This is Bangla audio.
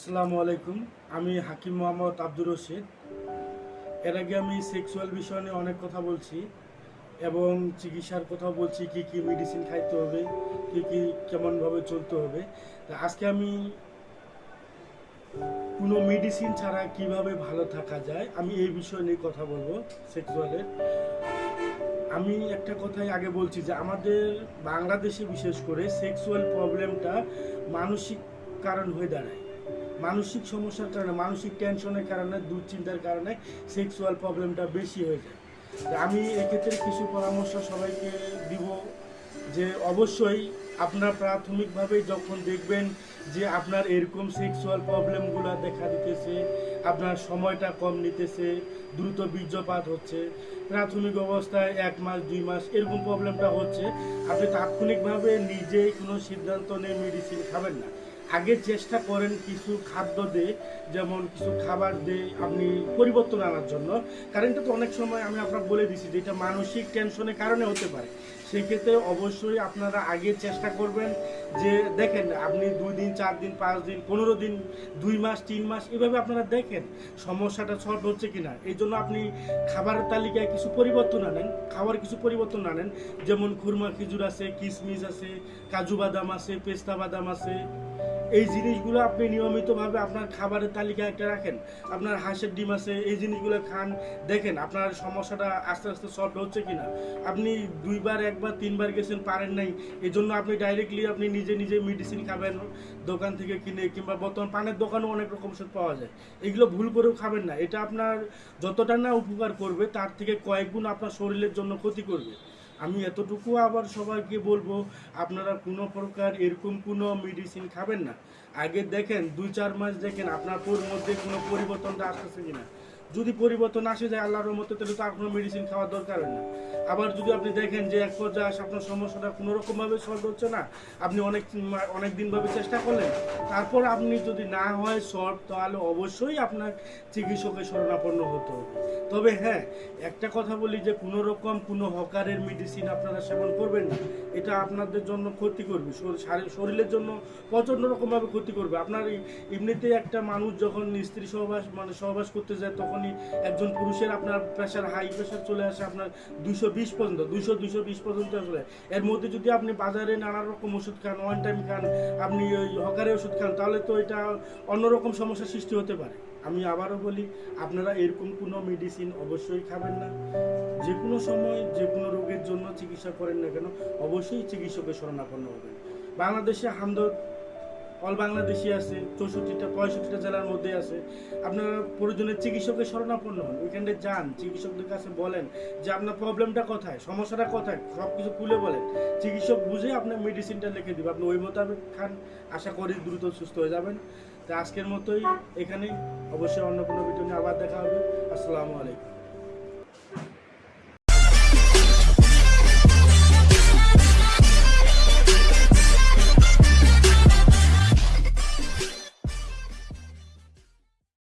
আসসালামু আলাইকুম। আমি হাকিম মোহাম্মদ আব্দুর রশিদ। এর আগে আমি সেক্সুয়াল বিষয় নিয়ে অনেক কথা বলছি এবং চিকিৎসার কথা বলছি, কি কি মেডিসিন খাইতে হবে, কি কি কেমনভাবে চলতে হবে। তা আজকে আমি কোনো মেডিসিন ছাড়া কীভাবে ভালো থাকা যায়, আমি এই বিষয় নিয়ে কথা বলব সেক্সুয়ালের আমি একটা কথাই আগে বলছি যে, আমাদের বাংলাদেশে বিশেষ করে সেক্সুয়াল প্রবলেমটা মানসিক কারণ হয়ে দাঁড়ায়। মানসিক সমস্যার কারণে, মানসিক টেনশনের কারণে, দুশ্চিন্তার কারণে সেক্সুয়াল প্রবলেমটা বেশি হয়ে যায়। আমি এক্ষেত্রে কিছু পরামর্শ সবাইকে দিব যে অবশ্যই আপনার প্রাথমিকভাবে যখন দেখবেন যে আপনার এরকম সেক্সুয়াল প্রবলেমগুলো দেখা দিতেছে, আপনার সময়টা কম নিতেছে, দ্রুত বীর্যপাত হচ্ছে, প্রাথমিক অবস্থায় এক মাস, দুই মাস এরকম প্রবলেমটা হচ্ছে, আপনি তাৎক্ষণিকভাবে নিজেই কোনো সিদ্ধান্ত নিয়ে মেডিসিন খাবেন না। আগে চেষ্টা করেন কিছু খাদ্য দিয়ে, যেমন কিছু খাবার দিয়ে আপনি পরিবর্তন আনার জন্য। কারণ এটা তো অনেক সময় আমি আপনার বলে দিছি যে এটা মানসিক টেনশনের কারণে হতে পারে। সেক্ষেত্রে অবশ্যই আপনারা আগে চেষ্টা করবেন যে, দেখেন, আপনি দুই দিন, চার দিন, পাঁচ দিন, পনেরো দিন, দুই মাস, তিন মাস, এভাবে আপনারা দেখেন সমস্যাটা সলভ হচ্ছে কিনা। এই জন্য আপনি খাবারের তালিকায় কিছু পরিবর্তন আনেন খাবার কিছু পরিবর্তন আনেন। যেমন খুরমা খেজুর আছে কিশমিশ আছে, কাজু বাদাম আছে, পেস্তা বাদাম আছে। এই জিনিসগুলো আপনি নিয়মিতভাবে আপনার খাবারের তালিকায় একটা রাখেন। আপনার হাঁসের ডিম আছে, এই জিনিসগুলো খান, দেখেন আপনার সমস্যাটা আস্তে আস্তে সলভ হচ্ছে কিনা। আপনি দুইবার, একবার, তিনবার গেছেন, পারেন নাই এই জন্য আপনি ডাইরেক্টলি আপনি নিজে নিজে মেডিসিন খাবেন, দোকান থেকে কিনে, কিংবা বর্তমান পানের দোকানেও অনেক রকম ওষুধ পাওয়া যায়। এগুলো ভুল করেও খাবেন না। এটা আপনার যতটা না উপকার করবে, তার থেকে কয়েক গুণ আপনার শরীরের জন্য ক্ষতি করবে। আমি এতটুকু আবার সবাইকে বলব, আপনারা কোনো প্রকার এরকম কোনো মেডিসিন খাবেন না। আগে দেখেন, দুই চার মাস দেখেন, আপনার মধ্যে কোনো পরিবর্তনটা আসতেছে কিনা। যদি পরিবর্তন আসে যায় আল্লাহর মতো তাহলে তো আর কোনো মেডিসিন খাওয়ার দরকার না আবার যদি আপনি দেখেন যে এক পর্যায়ে আপনার সমস্যাটা কোনো রকমভাবে সলভ হচ্ছে না, আপনি অনেক অনেক দিনভাবে চেষ্টা করলেন, তারপর আপনি যদি না হয় সলভ তাহলে অবশ্যই আপনার চিকিৎসকের শরণাপন্ন হতে তবে হ্যাঁ একটা কথা বলি যে কোনো রকম কোনো হকারের মেডিসিন আপনারা সেবন করবেন না। এটা আপনাদের জন্য ক্ষতি করবে শর- শরীরের জন্য প্রচণ্ড রকমভাবে ক্ষতি করবে। আপনার এই- এমনিতে একটা মানুষ যখন স্ত্রী সহবাস মানে সহবাস করতে যায় তখনই একজন পুরুষের আপনার প্রেশার হাই প্রেশার চলে আসে আপনার দুশো বিশ পর্যন্ত দুশো দুশো বিশ পর্যন্ত চলে। এর মধ্যে যদি আপনি বাজারে নানা রকম ওষুধ খান ওয়ান টাইম খান, আপনি ওই হকারের ওষুধ খান, তাহলে তো এটা অন্যরকম সমস্যার সৃষ্টি হতে পারে। আমি আবারও বলি, আপনারা এরকম কোনো মেডিসিন অবশ্যই খাবেন না। যে কোনো সময় যে কোনো রোগের জন্য চিকিৎসা করেন না কেন, অবশ্যই চিকিৎসকের শরণাপন্ন হবেন। বাংলাদেশে হামদর্দ অল বাংলাদেশি আছে, চৌষট্টিটা, পঁয়ষট্টিটা জেলার মধ্যে আছে। আপনারা প্রয়োজনে চিকিৎসকের শরণাপন্ন হন, ওইখানে যান, চিকিৎসকদের কাছে বলেন যে আপনার প্রবলেমটা কোথায়, সমস্যাটা কোথায় সব কিছু খুলে বলেন। চিকিৎসক বুঝে আপনার মেডিসিনটা লিখে দিবে। আপনি ওই মোতাবেক খান, আশা করি দ্রুত সুস্থ হয়ে যাবেন। তা আজকের মতোই এখানে অবশ্যই অন্য কোনো ভিডিও নিয়ে আবার দেখা হবে। আসসালামু আলাইকুম।